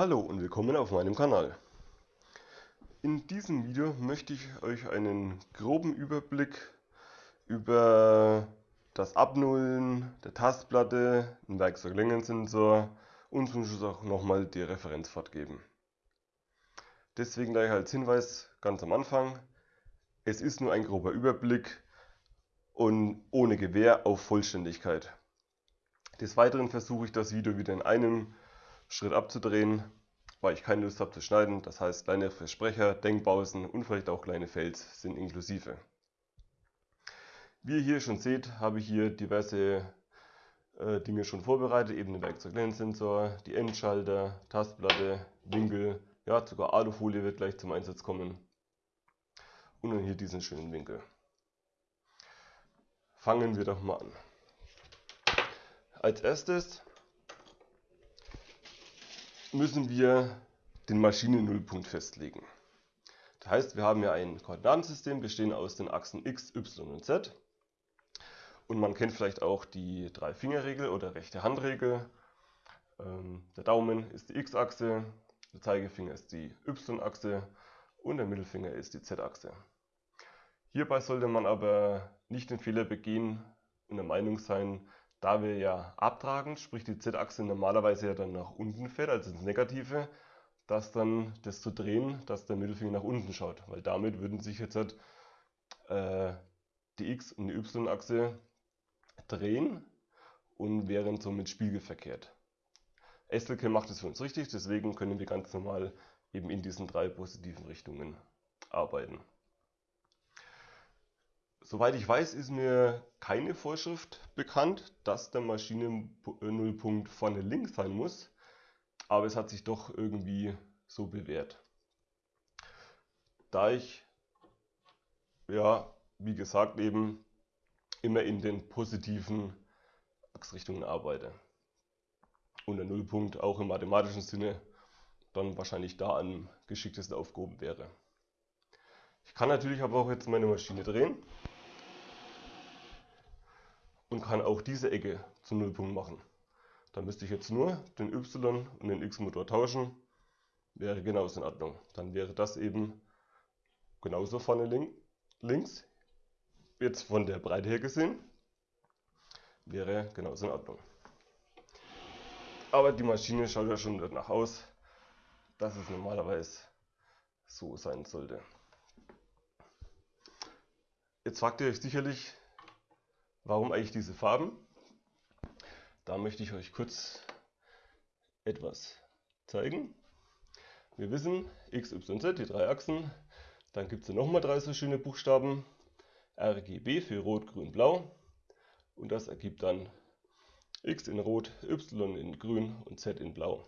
Hallo und willkommen auf meinem Kanal. In diesem Video möchte ich euch einen groben Überblick über das Abnullen der Tastplatte, den Werkzeuglängensensor und zum Schluss auch nochmal die Referenzfahrt geben. Deswegen gleich als Hinweis ganz am Anfang, es ist nur ein grober Überblick und ohne Gewähr auf Vollständigkeit. Des Weiteren versuche ich das Video wieder in einem Schritt abzudrehen, weil ich keine Lust habe zu schneiden. Das heißt, kleine Versprecher, Denkpausen und vielleicht auch kleine Fails sind inklusive. Wie ihr hier schon seht, habe ich hier diverse äh, Dinge schon vorbereitet, eben den Werkzeuglensensor, die Endschalter, Tastplatte, Winkel, ja sogar Alufolie wird gleich zum Einsatz kommen. Und dann hier diesen schönen Winkel. Fangen wir doch mal an. Als erstes müssen wir den Maschinennullpunkt festlegen. Das heißt, wir haben ja ein Koordinatensystem bestehend aus den Achsen x, y und z. Und man kennt vielleicht auch die Drei-Finger-Regel oder rechte Handregel. Ähm, der Daumen ist die x-Achse, der Zeigefinger ist die y-Achse und der Mittelfinger ist die z-Achse. Hierbei sollte man aber nicht den Fehler begehen und der Meinung sein, da wir ja abtragen, sprich die Z-Achse normalerweise ja dann nach unten fährt, also ins Negative, dass dann das zu drehen, dass der Mittelfinger nach unten schaut, weil damit würden sich jetzt halt, äh, die X- und die Y-Achse drehen und wären somit spiegelverkehrt. SLK macht es für uns richtig, deswegen können wir ganz normal eben in diesen drei positiven Richtungen arbeiten. Soweit ich weiß, ist mir keine Vorschrift bekannt, dass der Maschinennullpunkt vorne links sein muss, aber es hat sich doch irgendwie so bewährt. Da ich, ja, wie gesagt, eben immer in den positiven Achsrichtungen arbeite und der Nullpunkt auch im mathematischen Sinne dann wahrscheinlich da am geschicktesten aufgehoben wäre. Ich kann natürlich aber auch jetzt meine Maschine drehen und kann auch diese Ecke zum Nullpunkt machen. Dann müsste ich jetzt nur den Y und den X-Motor tauschen, wäre genauso in Ordnung. Dann wäre das eben genauso vorne link, links, jetzt von der Breite her gesehen, wäre genauso in Ordnung. Aber die Maschine schaut ja schon danach aus, dass es normalerweise so sein sollte. Jetzt fragt ihr euch sicherlich, Warum eigentlich diese Farben? Da möchte ich euch kurz etwas zeigen. Wir wissen X, Y, Z, die drei Achsen. Dann gibt es nochmal drei so schöne Buchstaben. RGB für Rot, Grün, Blau. Und das ergibt dann X in Rot, Y in Grün und Z in Blau.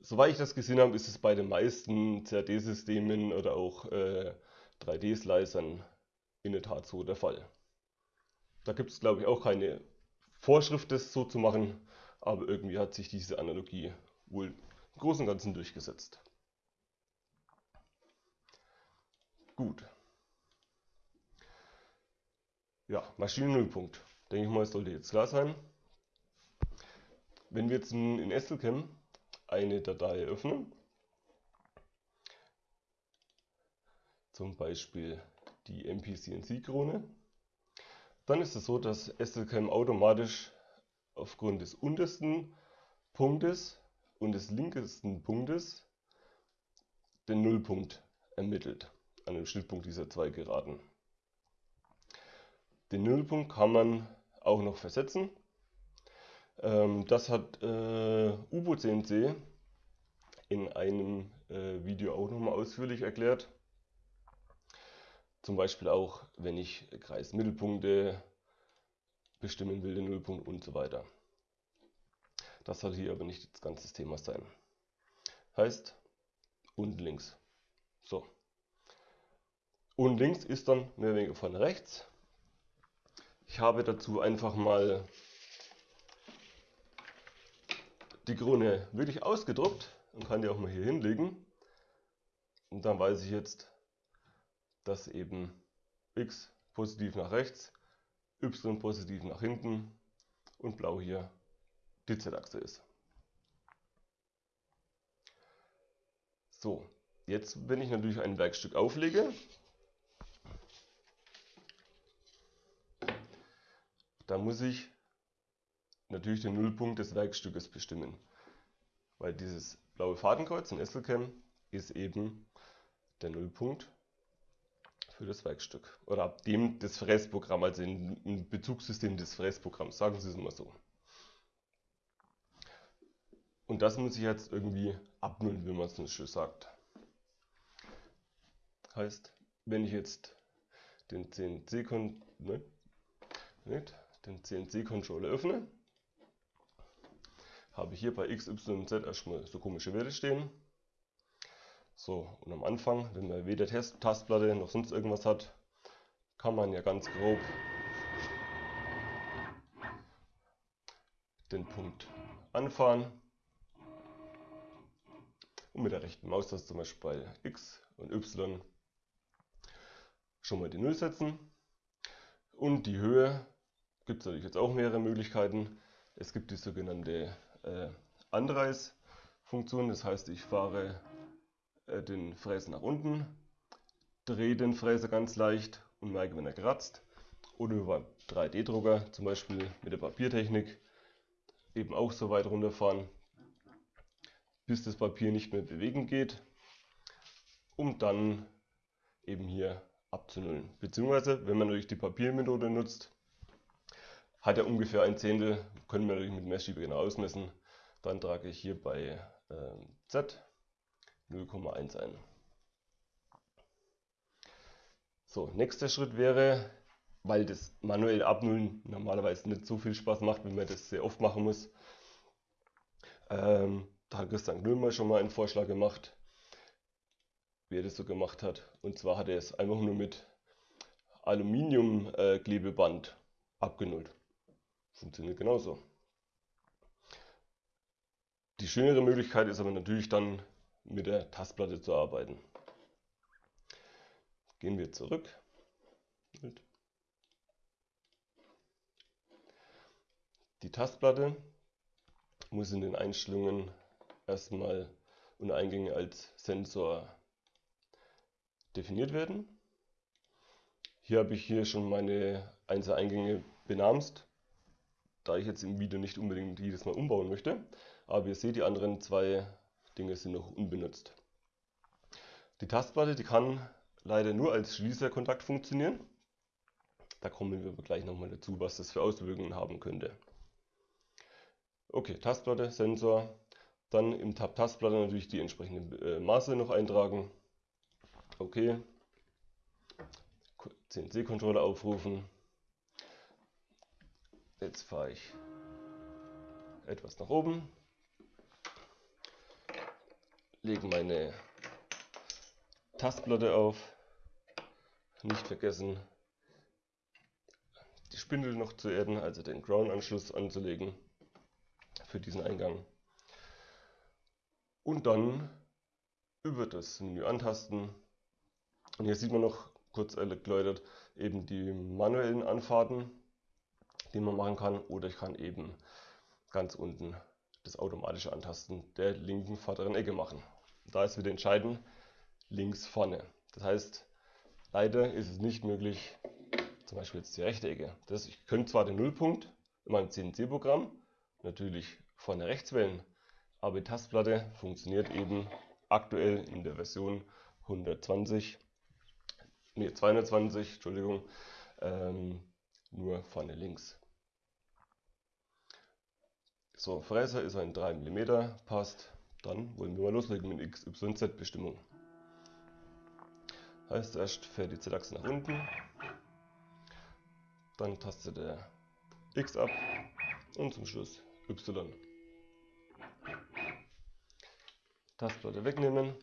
Soweit ich das gesehen habe, ist es bei den meisten CAD-Systemen oder auch äh, 3D-Slicern in der Tat so der Fall. Da gibt es glaube ich auch keine Vorschrift, das so zu machen, aber irgendwie hat sich diese Analogie wohl im Großen und Ganzen durchgesetzt. Gut. Ja, Maschinennullpunkt. Denke ich mal, sollte jetzt klar sein. Wenn wir jetzt in SLCam eine Datei öffnen, zum Beispiel die MPCNC-Krone, dann ist es so, dass SLCam automatisch aufgrund des untersten Punktes und des linkesten Punktes den Nullpunkt ermittelt, an dem Schnittpunkt dieser zwei Geraden. Den Nullpunkt kann man auch noch versetzen. Ähm, das hat äh, UBO-CNC in einem äh, Video auch nochmal ausführlich erklärt. Zum Beispiel auch, wenn ich Kreismittelpunkte bestimmen will, den Nullpunkt und so weiter. Das soll hier aber nicht das ganze Thema sein. Heißt, unten links. So. Unten links ist dann mehr oder weniger von rechts. Ich habe dazu einfach mal die Krone wirklich ausgedruckt und kann die auch mal hier hinlegen. Und dann weiß ich jetzt, dass eben x positiv nach rechts, y positiv nach hinten und blau hier die Z-Achse ist. So, jetzt wenn ich natürlich ein Werkstück auflege, da muss ich natürlich den Nullpunkt des Werkstückes bestimmen. Weil dieses blaue Fadenkreuz in SLCam ist eben der Nullpunkt für das Werkstück. Oder ab dem das Fräsprogramm, also im Bezugssystem des Fräsprogramms, sagen Sie es mal so. Und das muss ich jetzt irgendwie abnullen, wie man es so schön sagt. Heißt, wenn ich jetzt den CNC, ne, öffne, habe ich hier bei X, Y, Z erstmal so komische Werte stehen. So, und am Anfang, wenn man weder Test Tastplatte noch sonst irgendwas hat, kann man ja ganz grob den Punkt anfahren und mit der rechten Maustaste zum Beispiel bei X und Y schon mal die 0 setzen. Und die Höhe gibt es natürlich jetzt auch mehrere Möglichkeiten. Es gibt die sogenannte äh, Anreißfunktion, das heißt ich fahre äh, den Fräser nach unten, drehe den Fräser ganz leicht und merke, wenn er kratzt. Oder über 3D-Drucker, zum Beispiel mit der Papiertechnik, eben auch so weit runterfahren, bis das Papier nicht mehr bewegen geht, um dann eben hier abzunullen. Beziehungsweise, wenn man natürlich die Papiermethode nutzt, hat er ungefähr ein Zehntel, können wir natürlich mit Messschieber genau ausmessen. Dann trage ich hier bei äh, Z 0,1 ein. So, nächster Schritt wäre, weil das manuell Abnullen normalerweise nicht so viel Spaß macht, wenn man das sehr oft machen muss. Ähm, da hat Christian Gnömer schon mal einen Vorschlag gemacht, wie er das so gemacht hat. Und zwar hat er es einfach nur mit Aluminiumklebeband äh, abgenullt. Funktioniert genauso. Die schönere Möglichkeit ist aber natürlich dann mit der Tastplatte zu arbeiten. Gehen wir zurück. Die Tastplatte muss in den Einstellungen erstmal und Eingänge als Sensor definiert werden. Hier habe ich hier schon meine Einzeleingänge benamst, da ich jetzt im Video nicht unbedingt jedes Mal umbauen möchte. Aber ihr seht, die anderen zwei Dinge sind noch unbenutzt. Die Tastplatte, die kann leider nur als Schließerkontakt funktionieren. Da kommen wir gleich nochmal dazu, was das für Auswirkungen haben könnte. Okay, Tastplatte, Sensor. Dann im Tab Tastplatte natürlich die entsprechenden äh, Maße noch eintragen. Okay. CNC-Controller aufrufen. Jetzt fahre ich etwas nach oben lege meine Tastplatte auf. Nicht vergessen, die Spindel noch zu erden, also den Ground-Anschluss anzulegen für diesen Eingang. Und dann über das Menü antasten. Und hier sieht man noch kurz erläutert eben die manuellen Anfahrten, die man machen kann. Oder ich kann eben ganz unten das automatische Antasten der linken vorderen Ecke machen. Da ist wieder entscheidend links vorne. Das heißt, leider ist es nicht möglich, zum Beispiel jetzt die rechte Ecke. Das, ich könnte zwar den Nullpunkt in meinem CNC-Programm natürlich vorne rechts wählen, aber die Tastplatte funktioniert eben aktuell in der Version 120, nee 220, Entschuldigung, ähm, nur vorne links. So, Fräser ist ein 3 mm, passt. Dann wollen wir mal loslegen mit XYZ-Bestimmung. Heißt erst fährt die Z-Achse nach unten, dann tastet er X ab und zum Schluss Y. Tastplatte wegnehmen.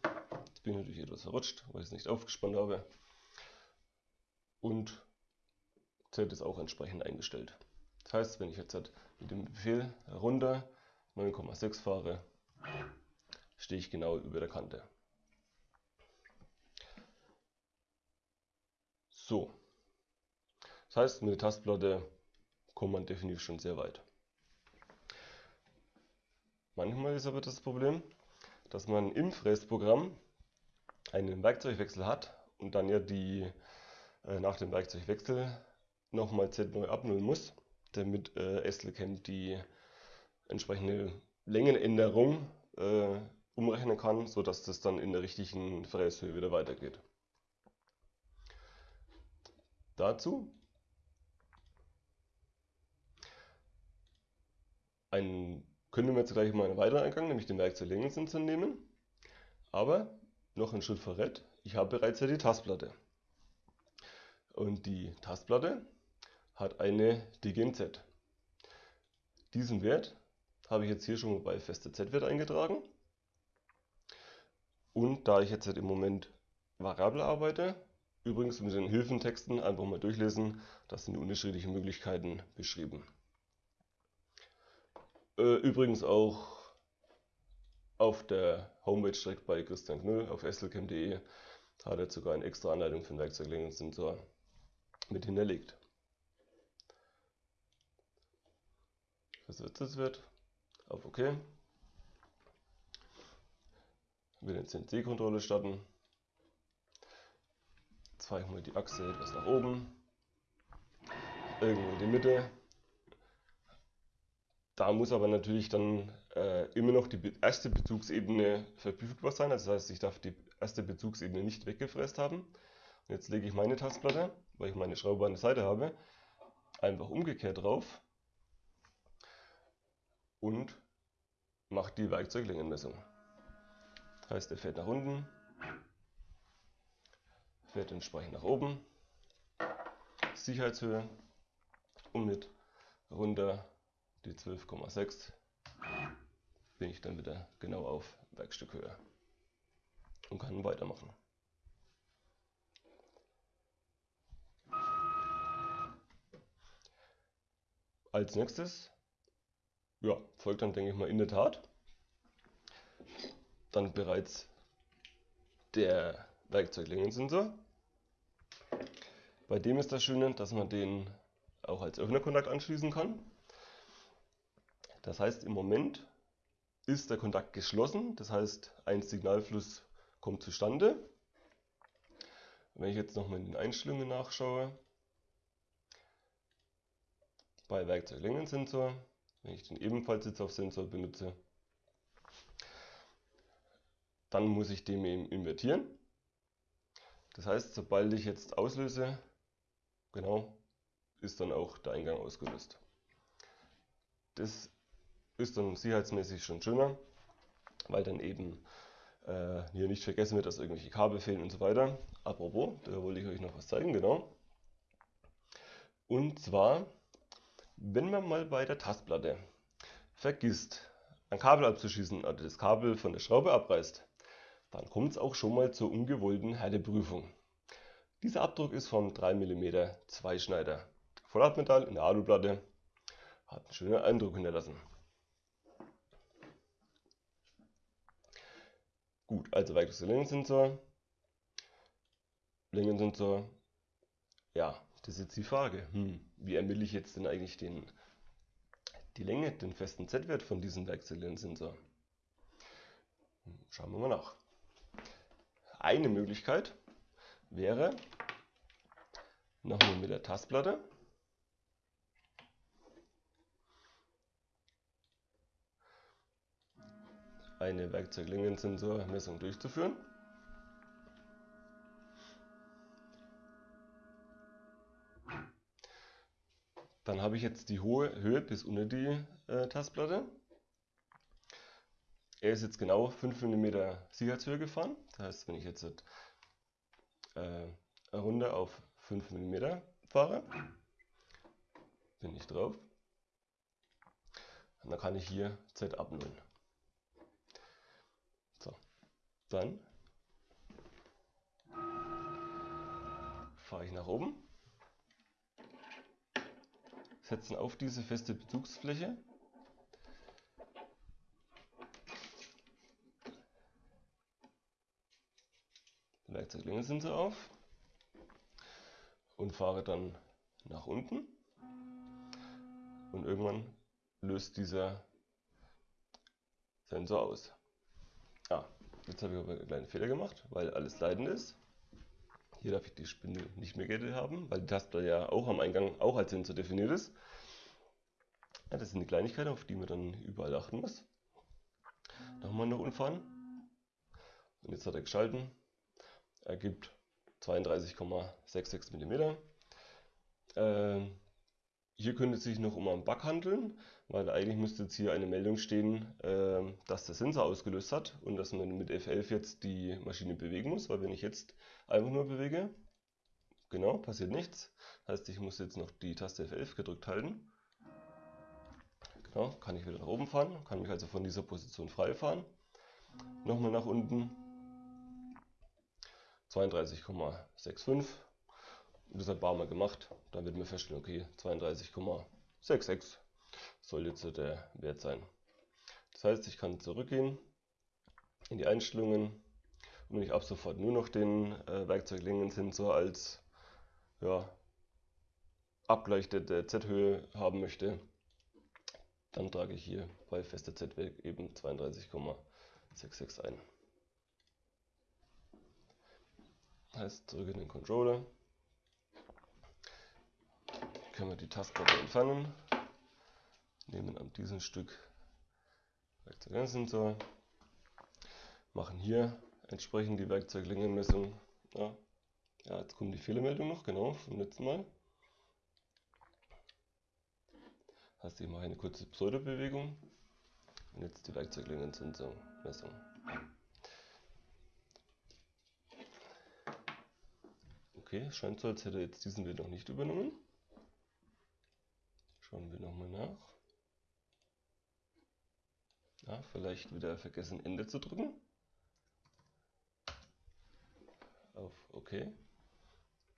Jetzt bin ich natürlich etwas verrutscht, weil ich es nicht aufgespannt habe. Und Z ist auch entsprechend eingestellt. Das heißt, wenn ich jetzt mit dem Befehl runter 9,6 fahre, stehe ich genau über der Kante. So. Das heißt, mit der Tastplatte kommt man definitiv schon sehr weit. Manchmal ist aber das Problem, dass man im Fräsprogramm einen Werkzeugwechsel hat und dann ja die äh, nach dem Werkzeugwechsel nochmal Z neu abnullen muss, damit äh, SLCam die entsprechende Längenänderung äh, umrechnen kann, sodass das dann in der richtigen Fräshöhe wieder weitergeht. Dazu einen, können wir jetzt gleich mal einen weiteren Eingang, nämlich den Werkzeuglängenssensor nehmen. Aber noch ein Schritt vorweg, ich habe bereits ja die Tastplatte. Und die Tastplatte hat eine DGNZ. Diesen Wert habe ich jetzt hier schon bei feste Z-Wert eingetragen. Und da ich jetzt halt im Moment variabel arbeite, übrigens mit den Hilfentexten einfach mal durchlesen, das sind die unterschiedlichen Möglichkeiten beschrieben. Äh, übrigens auch auf der Homepage direkt bei Christian Knüll auf slcam.de hat er sogar eine extra Anleitung für den Werkzeuglängenssensor mit hinterlegt. Versetzt wird auf OK. Will den CNC-Kontrolle starten. Zeigen wir die Achse etwas nach oben. Irgendwo in die Mitte. Da muss aber natürlich dann äh, immer noch die erste Bezugsebene verfügbar sein. Das heißt, ich darf die erste Bezugsebene nicht weggefräst haben. Und jetzt lege ich meine Tastplatte, weil ich meine Schraube an der Seite habe, einfach umgekehrt drauf und mache die Werkzeuglängenmessung. Das heißt, er fährt nach unten, fährt entsprechend nach oben, Sicherheitshöhe und mit runter die 12,6 bin ich dann wieder genau auf Werkstückhöhe und kann weitermachen. Als nächstes ja, folgt dann, denke ich mal, in der Tat dann bereits der Werkzeuglängensensor. Bei dem ist das Schöne, dass man den auch als Öffnerkontakt anschließen kann. Das heißt, im Moment ist der Kontakt geschlossen, das heißt, ein Signalfluss kommt zustande. Wenn ich jetzt nochmal in den Einstellungen nachschaue, bei Werkzeuglängensensor, wenn ich den ebenfalls jetzt auf Sensor benutze, dann muss ich den eben invertieren. Das heißt, sobald ich jetzt auslöse, genau, ist dann auch der Eingang ausgelöst. Das ist dann sicherheitsmäßig schon schöner, weil dann eben äh, hier nicht vergessen wird, dass irgendwelche Kabel fehlen und so weiter. Apropos, da wollte ich euch noch was zeigen, genau. Und zwar, wenn man mal bei der Tastplatte vergisst, ein Kabel abzuschießen oder das Kabel von der Schraube abreißt, dann kommt es auch schon mal zur ungewollten Härteprüfung. Dieser Abdruck ist vom 3 mm Zweischneider. Vollhartmetall in der Aluplatte hat einen schönen Eindruck hinterlassen. Gut, also weiteres Längensensor. Längensensor. Ja, das ist jetzt die Frage. Hm, wie ermittle ich jetzt denn eigentlich den, die Länge, den festen Z-Wert von diesem Werkzeuglängenssensor? Hm, schauen wir mal nach. Eine Möglichkeit wäre, nochmal mit der Tastplatte eine Werkzeuglängensensormessung durchzuführen. Dann habe ich jetzt die hohe Höhe bis unter die äh, Tastplatte. Er ist jetzt genau 5 mm Sicherheitshöhe gefahren. Das heißt, wenn ich jetzt äh, eine Runde auf 5 mm fahre, bin ich drauf. Und dann kann ich hier Z abnullen. Dann fahre ich nach oben, setzen auf diese feste Bezugsfläche Werkzeuglänge auf und fahre dann nach unten und irgendwann löst dieser Sensor aus. Ah, Jetzt habe ich aber einen kleinen Fehler gemacht, weil alles leidend ist. Hier darf ich die Spindel nicht mehr Gette haben, weil die Taste ja auch am Eingang auch als Sensor definiert ist. Ja, das sind die Kleinigkeiten, auf die man dann überall achten muss. Nochmal noch umfahren. Und jetzt hat er geschalten. Er gibt 32,66 mm. Äh, hier könnte es sich noch um einen Bug handeln, weil eigentlich müsste jetzt hier eine Meldung stehen, äh, dass der Sensor ausgelöst hat und dass man mit F11 jetzt die Maschine bewegen muss, weil wenn ich jetzt einfach nur bewege, genau, passiert nichts. Heißt, ich muss jetzt noch die Taste F11 gedrückt halten. Genau, kann ich wieder nach oben fahren, kann mich also von dieser Position frei fahren. Nochmal nach unten. 32,65 und das hat Barmer gemacht. Dann wird mir feststellen, okay, 32,66 soll jetzt der Wert sein. Das heißt, ich kann zurückgehen in die Einstellungen und wenn ich ab sofort nur noch den äh, Werkzeuglingensensor als ja, Abgleich der, der Z-Höhe haben möchte, dann trage ich hier bei fester Z-Wert eben 32,66 ein. Heißt zurück in den Controller können wir die Tastplatte entfernen, nehmen an diesem Stück Werkzeugsensor, machen hier entsprechend die Werkzeuglängenmessung. Ja, ja, jetzt kommt die Fehlermeldung noch, genau, vom letzten Mal. Heißt, ich mache eine kurze Pseudobewegung und jetzt die Werkzeuglängenmessung. Okay, scheint so, als hätte er jetzt diesen Wert noch nicht übernommen. Schauen wir nochmal nach. Ja, vielleicht wieder vergessen Ende zu drücken. Auf OK.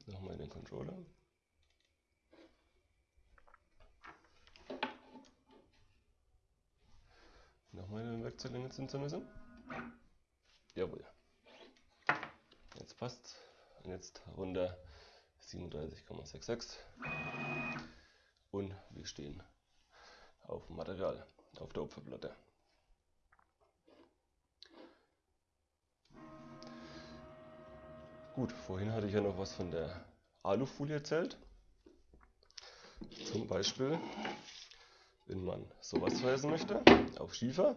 Nochmal in den Controller. Nochmal in den Werkzeuglänge zu. Jawohl. Jetzt passt. Und jetzt runter 37,66 und wir stehen auf dem Material, auf der Opferplatte. Gut, vorhin hatte ich ja noch was von der Alufolie erzählt. Zum Beispiel, wenn man sowas verweisen möchte, auf Schiefer,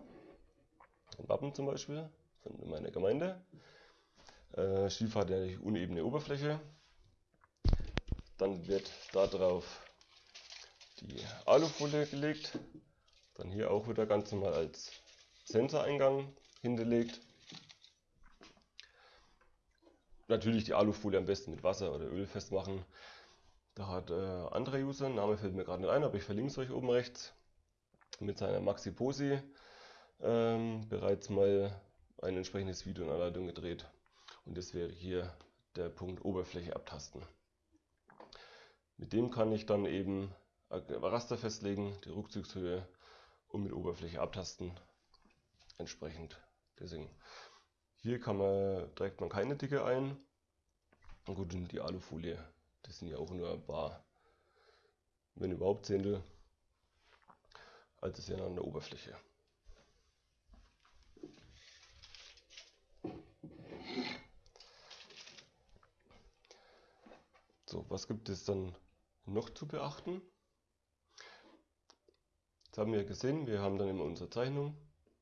ein Wappen zum Beispiel von meiner Gemeinde. Äh, Schiefer hat ja eine unebene Oberfläche. Dann wird darauf die Alufolie gelegt. Dann hier auch wieder ganz normal als Sensoreingang hinterlegt. Natürlich die Alufolie am besten mit Wasser oder Öl festmachen. Da hat äh, anderer User, Name fällt mir gerade nicht ein, aber ich verlinke es euch oben rechts, mit seiner Maxi Posi ähm, bereits mal ein entsprechendes Video in Anleitung gedreht. Und das wäre hier der Punkt Oberfläche abtasten. Mit dem kann ich dann eben Raster festlegen, die Rückzugshöhe und mit Oberfläche abtasten entsprechend. Deswegen hier kann man, trägt man keine Dicke ein. Und gut, und die Alufolie, das sind ja auch nur ein paar, wenn überhaupt Zehntel, als es ja an der Oberfläche. So, was gibt es dann noch zu beachten? Das haben wir gesehen, wir haben dann in unserer Zeichnung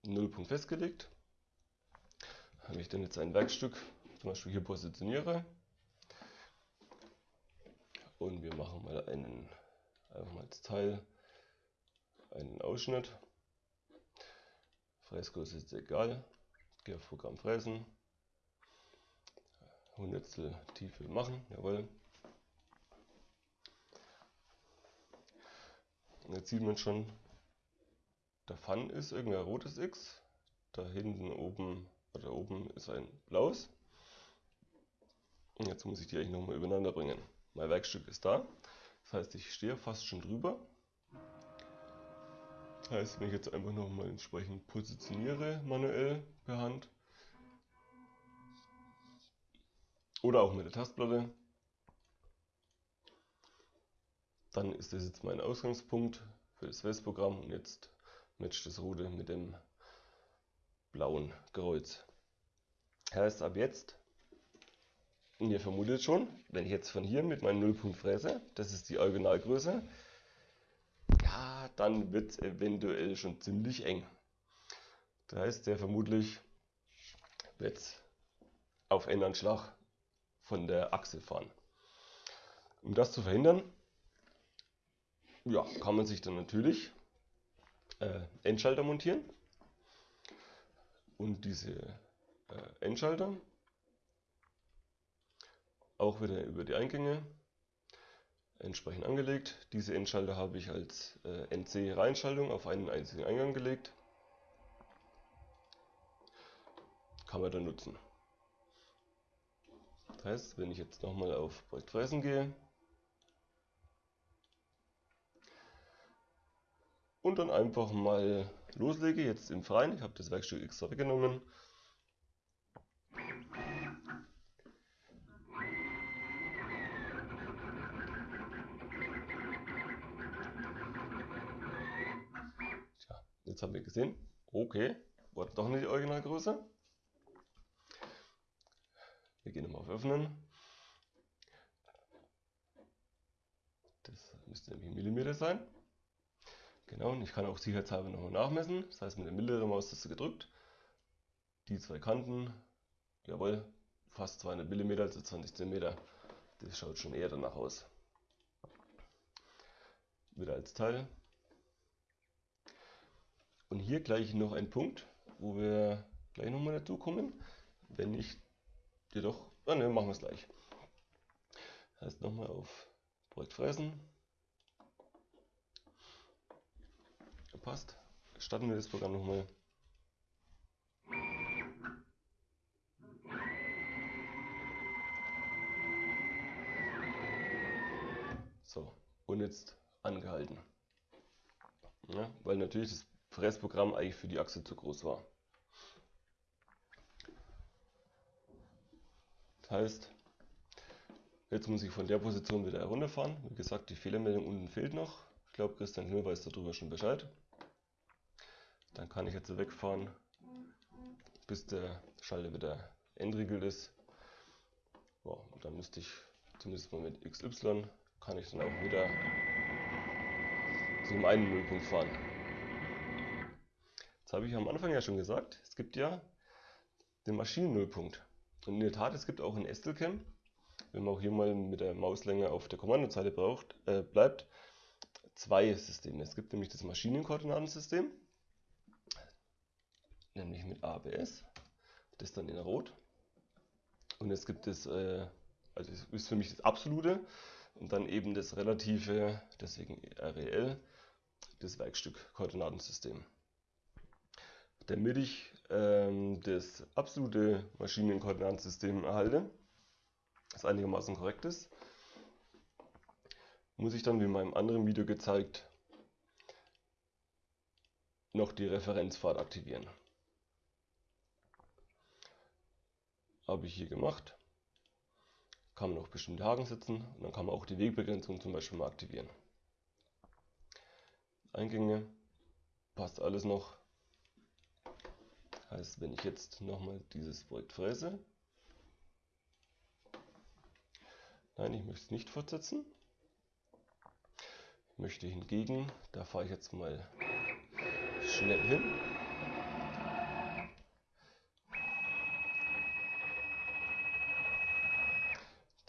Nullpunkt festgelegt. Wenn ich dann jetzt ein Werkstück zum Beispiel hier positioniere und wir machen mal einen, einfach mal als Teil einen Ausschnitt. Fräsgröße ist egal, gehe auf Programm Fräsen, Hundertstel Tiefe machen, jawohl. Jetzt sieht man schon, der Fun ist irgendein rotes X. Da hinten oben, oder oben ist ein blaues. Und jetzt muss ich die eigentlich nochmal übereinander bringen. Mein Werkstück ist da. Das heißt, ich stehe fast schon drüber. Das heißt, wenn ich jetzt einfach nochmal entsprechend positioniere, manuell per Hand. Oder auch mit der Tastplatte. Dann ist das jetzt mein Ausgangspunkt für das Westprogramm und jetzt matcht das rote mit dem blauen Kreuz. Heißt ab jetzt, und ihr vermutet schon, wenn ich jetzt von hier mit meinem Nullpunkt fräse, das ist die Originalgröße, ja, dann wird es eventuell schon ziemlich eng. Das heißt, der vermutlich wird auf einen Anschlag von der Achse fahren. Um das zu verhindern, ja, kann man sich dann natürlich äh, Endschalter montieren. Und diese äh, Endschalter auch wieder über die Eingänge entsprechend angelegt. Diese Endschalter habe ich als äh, NC-Reihenschaltung auf einen einzigen Eingang gelegt. Kann man dann nutzen. Das heißt, wenn ich jetzt nochmal auf Projekt Fräsen gehe und dann einfach mal loslege, jetzt im Freien, ich habe das Werkstück extra weggenommen, Jetzt haben wir gesehen, okay, war doch nicht die Originalgröße. Wir gehen nochmal auf Öffnen. Das müsste nämlich Millimeter sein. Genau, und ich kann auch sicherheitshalber nochmal nachmessen. Das heißt, mit der mittleren Maustaste gedrückt. Die zwei Kanten, jawohl, fast 200 mm, also 20 cm. Das schaut schon eher danach aus. Wieder als Teil. Und hier gleich noch ein Punkt, wo wir gleich nochmal dazu kommen. Wenn ich jedoch, ah ne, machen wir es gleich. Das heißt nochmal auf Projekt Fräsen. Passt. Starten wir das Programm nochmal. So, und jetzt angehalten. Ja, weil natürlich das Fressprogramm eigentlich für die Achse zu groß war. Das heißt, jetzt muss ich von der Position wieder herunterfahren. Wie gesagt, die Fehlermeldung unten fehlt noch. Ich glaube, Christian Himmel weiß darüber schon Bescheid. Dann kann ich jetzt wegfahren, bis der Schalter wieder entriegelt ist. Ja, und dann müsste ich zumindest mal mit XY, kann ich dann auch wieder zu einem einen Nullpunkt fahren. Das habe ich am Anfang ja schon gesagt. Es gibt ja den Maschinennullpunkt. Und in der Tat, es gibt auch in Estelcam, wenn man auch hier mal mit der Mauslänge auf der Kommandozeile braucht, äh, bleibt, zwei Systeme. Es gibt nämlich das Maschinenkoordinatensystem, nämlich mit ABS, das dann in Rot. Und es gibt das, äh, also das ist für mich das absolute und dann eben das relative, deswegen REL, das Werkstück-Koordinatensystem damit ich ähm, das absolute Maschinenkoordinatensystem erhalte, das einigermaßen korrekt ist, muss ich dann, wie in meinem anderen Video gezeigt, noch die Referenzfahrt aktivieren. Habe ich hier gemacht. Kann man noch bestimmte Haken setzen und dann kann man auch die Wegbegrenzung zum Beispiel mal aktivieren. Eingänge, passt alles noch. Heißt, wenn ich jetzt nochmal dieses Projekt fräse, nein, ich möchte es nicht fortsetzen. Ich möchte hingegen, da fahre ich jetzt mal schnell hin.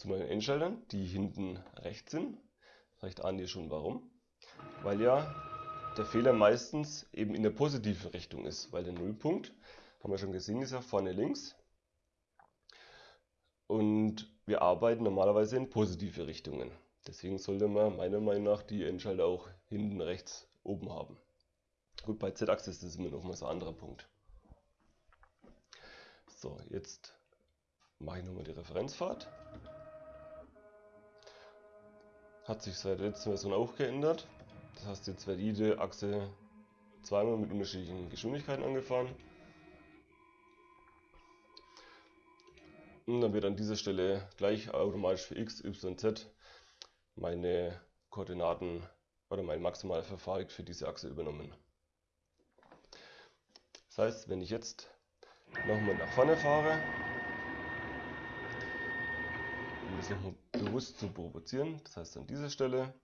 Zu meinen Endschaltern, die hinten rechts sind. Vielleicht ahnt ihr schon warum. Weil ja der Fehler meistens eben in der positiven Richtung ist, weil der Nullpunkt, haben wir schon gesehen, ist ja vorne links. Und wir arbeiten normalerweise in positive Richtungen. Deswegen sollte man meiner Meinung nach die Endschalter auch hinten rechts oben haben. Gut, bei Z-Achse ist das immer noch mal so ein anderer Punkt. So, jetzt mache ich nochmal die Referenzfahrt. Hat sich seit der letzten Version auch geändert. Das heißt, jetzt wird jede Achse zweimal mit unterschiedlichen Geschwindigkeiten angefahren. Und dann wird an dieser Stelle gleich automatisch für x, y, z meine Koordinaten oder mein maximaler Verfahren für diese Achse übernommen. Das heißt, wenn ich jetzt nochmal nach vorne fahre, das nochmal bewusst zu provozieren, das heißt an dieser Stelle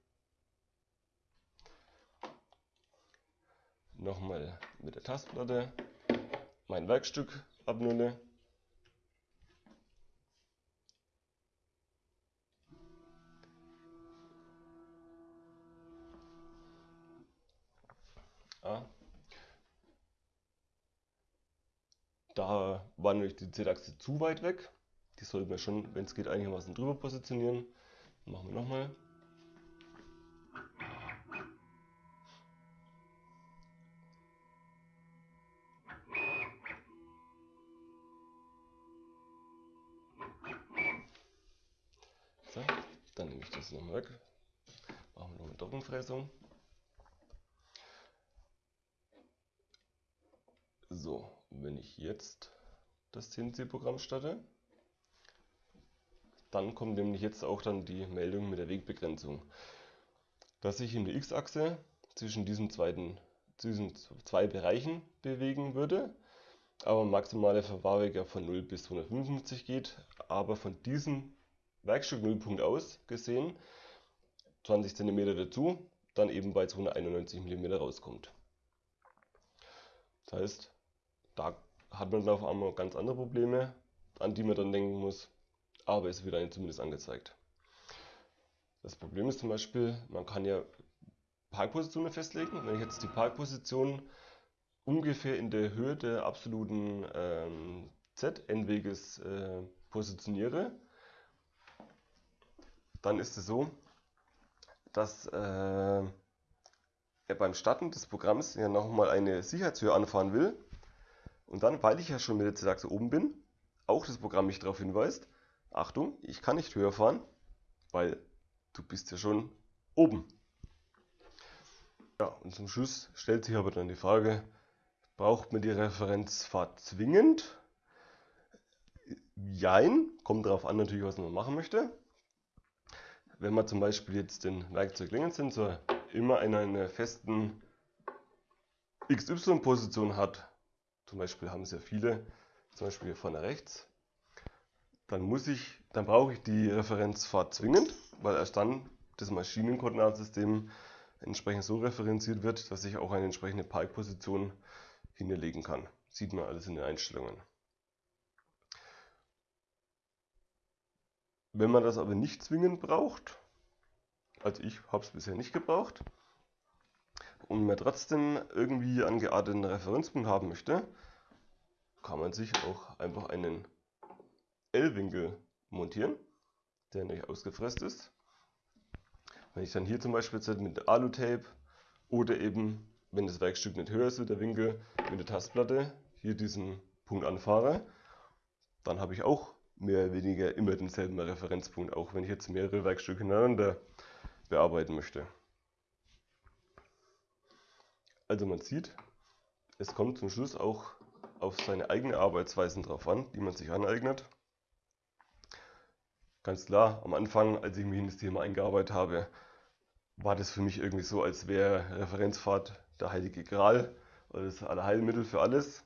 nochmal mit der Tastplatte mein Werkstück abnulle. Ja. Da war nämlich die Z-Achse zu weit weg. Die sollten wir schon, wenn es geht, einigermaßen drüber positionieren. Machen wir nochmal. So, dann nehme ich das nochmal weg. Machen wir noch eine Doppelfräsung. So, wenn ich jetzt das CNC-Programm starte, dann kommt nämlich jetzt auch dann die Meldung mit der Wegbegrenzung. Dass ich in der X-Achse zwischen diesen, zweiten, diesen zwei Bereichen bewegen würde, aber maximale Verwahrweg ja von 0 bis 155 geht, aber von diesem Werkstück Nullpunkt aus gesehen 20 cm dazu, dann eben bei 291 mm rauskommt. Das heißt, da hat man auf einmal ganz andere Probleme, an die man dann denken muss, aber es wird einem zumindest angezeigt. Das Problem ist zum Beispiel, man kann ja Parkpositionen festlegen. Wenn ich jetzt die Parkposition ungefähr in der Höhe der absoluten ähm, Z-Endweges äh, positioniere, dann ist es so, dass äh, er beim Starten des Programms ja nochmal eine Sicherheitshöhe anfahren will und dann, weil ich ja schon mit der Z-Achse oben bin, auch das Programm mich darauf hinweist, Achtung, ich kann nicht höher fahren, weil du bist ja schon oben. Ja, und zum Schluss stellt sich aber dann die Frage, braucht man die Referenzfahrt zwingend? Jein, kommt darauf an natürlich, was man machen möchte. Wenn man zum Beispiel jetzt den Werkzeuglängenssensor immer in einer festen XY-Position hat, zum Beispiel haben es ja viele, zum Beispiel hier vorne rechts, dann muss ich, dann brauche ich die Referenzfahrt zwingend, weil erst dann das Maschinenkoordinatensystem entsprechend so referenziert wird, dass ich auch eine entsprechende Parkposition hinterlegen kann. Sieht man alles in den Einstellungen. Wenn man das aber nicht zwingend braucht, also ich habe es bisher nicht gebraucht, und man trotzdem irgendwie einen gearteten Referenzpunkt haben möchte, kann man sich auch einfach einen L-Winkel montieren, der nicht ausgefräst ist. Wenn ich dann hier zum Beispiel jetzt mit Alu-Tape oder eben, wenn das Werkstück nicht höher ist, der Winkel mit der Tastplatte hier diesen Punkt anfahre, dann habe ich auch mehr oder weniger immer denselben Referenzpunkt, auch wenn ich jetzt mehrere Werkstücke hintereinander bearbeiten möchte. Also man sieht, es kommt zum Schluss auch auf seine eigene Arbeitsweisen drauf an, die man sich aneignet. Ganz klar, am Anfang, als ich mich in das Thema eingearbeitet habe, war das für mich irgendwie so, als wäre Referenzfahrt der heilige Gral oder das Allerheilmittel für alles.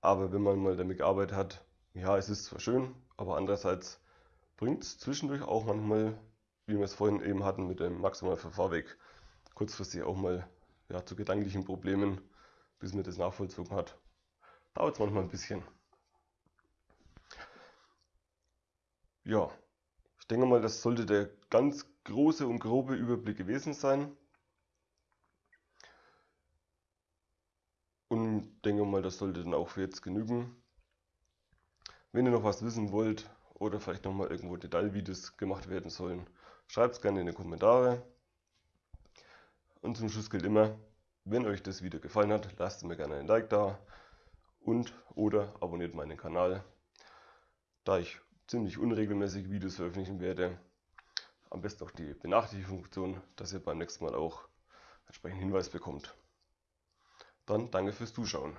Aber wenn man mal damit gearbeitet hat, ja, es ist zwar schön, aber andererseits bringt es zwischendurch auch manchmal, wie wir es vorhin eben hatten mit dem maximalen Verfahrweg, kurzfristig auch mal ja, zu gedanklichen Problemen, bis man das nachvollzogen hat. Dauert es manchmal ein bisschen. Ja, ich denke mal, das sollte der ganz große und grobe Überblick gewesen sein. Und denke mal, das sollte dann auch für jetzt genügen. Wenn ihr noch was wissen wollt oder vielleicht nochmal irgendwo Detailvideos gemacht werden sollen, schreibt es gerne in die Kommentare. Und zum Schluss gilt immer, wenn euch das Video gefallen hat, lasst mir gerne ein Like da und oder abonniert meinen Kanal, da ich ziemlich unregelmäßig Videos veröffentlichen werde. Am besten auch die Benachrichtigungsfunktion, dass ihr beim nächsten Mal auch entsprechenden Hinweis bekommt. Dann danke fürs Zuschauen.